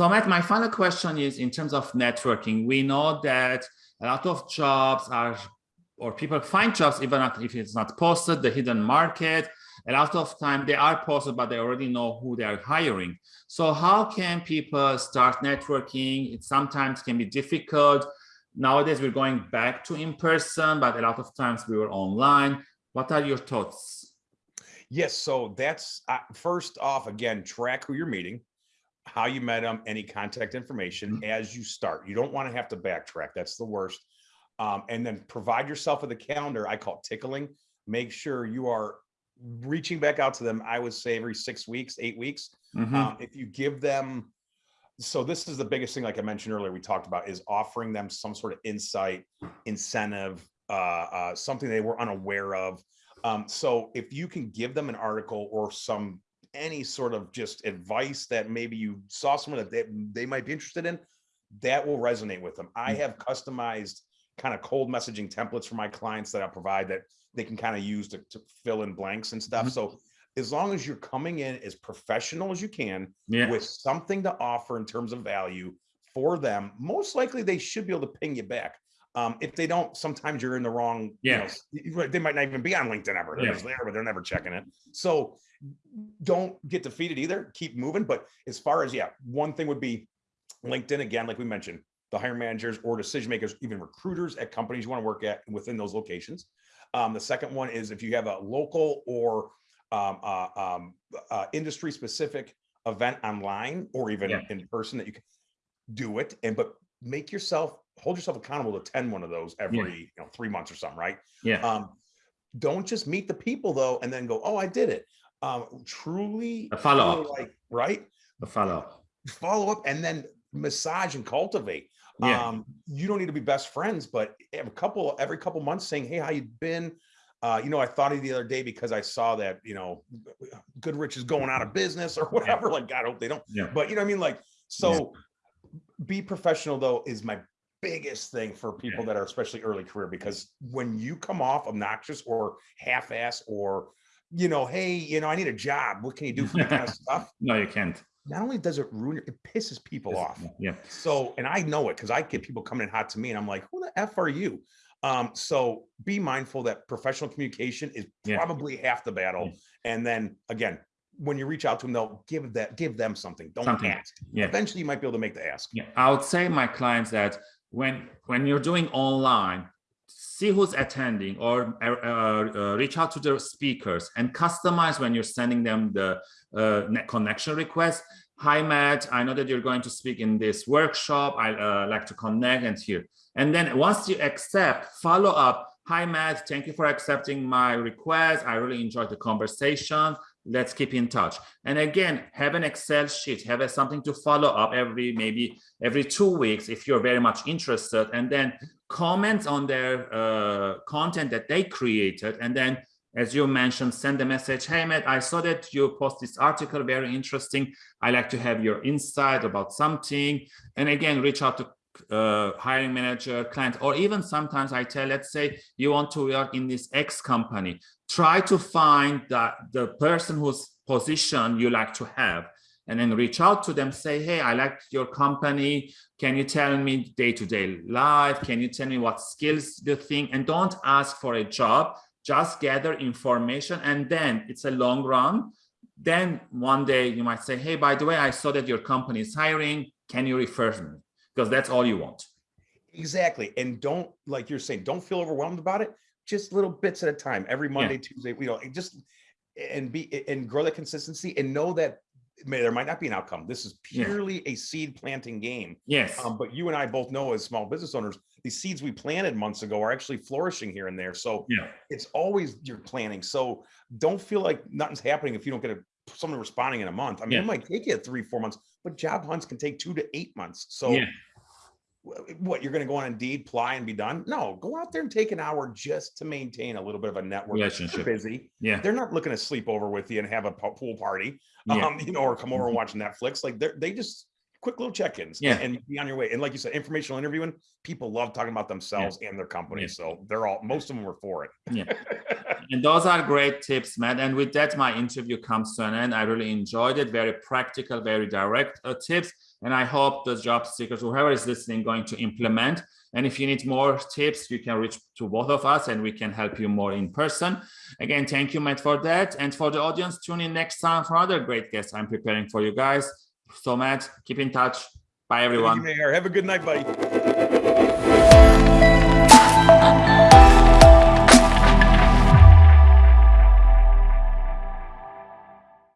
So Matt, my final question is in terms of networking, we know that a lot of jobs are, or people find jobs even if it's not posted, the hidden market, a lot of time they are posted, but they already know who they are hiring. So how can people start networking? It sometimes can be difficult. Nowadays we're going back to in person, but a lot of times we were online. What are your thoughts? Yes, so that's uh, first off, again, track who you're meeting how you met them, any contact information mm as you start. You don't want to have to backtrack. That's the worst. Um, and then provide yourself with a calendar. I call it tickling. Make sure you are reaching back out to them. I would say every six weeks, eight weeks. Mm -hmm. um, if you give them, so this is the biggest thing, like I mentioned earlier, we talked about is offering them some sort of insight, incentive, uh, uh, something they were unaware of. Um, so if you can give them an article or some any sort of just advice that maybe you saw someone that they, they might be interested in, that will resonate with them. I mm. have customized kind of cold messaging templates for my clients that I provide that they can kind of use to, to fill in blanks and stuff. Mm -hmm. So as long as you're coming in as professional as you can yeah. with something to offer in terms of value for them, most likely they should be able to ping you back. Um, if they don't, sometimes you're in the wrong, yeah. You know, they might not even be on LinkedIn ever. They're yeah. there, but they're never checking it. So don't get defeated either. Keep moving. But as far as, yeah, one thing would be LinkedIn, again, like we mentioned, the hiring managers or decision makers, even recruiters at companies you want to work at within those locations. Um, the second one is if you have a local or um, uh, um, uh, industry specific event online or even yeah. in person that you can do it and but make yourself hold yourself accountable to attend one of those every yeah. you know three months or something right yeah um don't just meet the people though and then go oh i did it um, truly a follow up, like, right? A follow up, follow up, and then massage and cultivate. Yeah. Um, you don't need to be best friends, but a couple every couple months saying, "Hey, how you been?" Uh, you know, I thought of you the other day because I saw that you know, Goodrich is going out of business or whatever. Yeah. Like, God, I hope they don't. Yeah. But you know, what I mean, like, so yeah. be professional though is my biggest thing for people that are especially early career because when you come off obnoxious or half-ass or you know, hey, you know, I need a job. What can you do for me kind of stuff? No, you can't. Not only does it ruin it, it pisses people off. Yeah. So, and I know it because I get people coming in hot to me and I'm like, who the F are you? Um, so be mindful that professional communication is yeah. probably half the battle. Yeah. And then again, when you reach out to them, they'll give that give them something. Don't something. ask. Yeah. Eventually you might be able to make the ask. Yeah. I would say my clients that when when you're doing online, see who's attending or uh, uh, reach out to the speakers and customize when you're sending them the uh, connection request. Hi, Matt, I know that you're going to speak in this workshop. I uh, like to connect and hear. And then once you accept, follow up. Hi, Matt, thank you for accepting my request. I really enjoyed the conversation let's keep in touch. And again have an excel sheet. Have a, something to follow up every maybe every two weeks if you're very much interested. And then comment on their uh, content that they created. And then as you mentioned send a message hey matt i saw that you post this article very interesting. I like to have your insight about something. And again reach out to uh, hiring manager client or even sometimes i tell let's say you want to work in this x company try to find that the person whose position you like to have and then reach out to them say hey i like your company. Can you tell me day-to-day -day life? Can you tell me what skills you think? And don't ask for a job just gather information and then it's a long run. Then one day you might say hey by the way i saw that your company is hiring. Can you refer me because that's all you want exactly and don't like you're saying don't feel overwhelmed about it just little bits at a time every monday yeah. tuesday you know just and be and grow that consistency and know that may there might not be an outcome. This is purely yeah. a seed planting game. Yes. Um, but you and I both know as small business owners, these seeds we planted months ago are actually flourishing here and there. So yeah. it's always you're planning. So don't feel like nothing's happening if you don't get a someone responding in a month. I mean, yeah. it might take you three, four months, but job hunts can take two to eight months. So yeah what you're going to go on Indeed, ply and be done? No, go out there and take an hour just to maintain a little bit of a network. Relationship. They're busy. Yeah, they're not looking to sleep over with you and have a pool party, yeah. um, you know, or come over and mm-hmm. watch Netflix. Like they they just quick little check-ins yeah. and be on your way. And like you said, informational interviewing, people love talking about themselves yeah. and their company. Yeah. So they're all, most of them were for it. yeah. and those are great tips, Matt. And with that, my interview comes to an end. I really enjoyed it. Very practical, very direct uh, tips. And I hope the job seekers, whoever is listening, going to implement. And if you need more tips, you can reach to both of us and we can help you more in person. Again, thank you, Matt, for that. And for the audience, tune in next time for other great guests I'm preparing for you guys so much. Keep in touch. Bye, everyone. You, Mayor. Have a good night, buddy.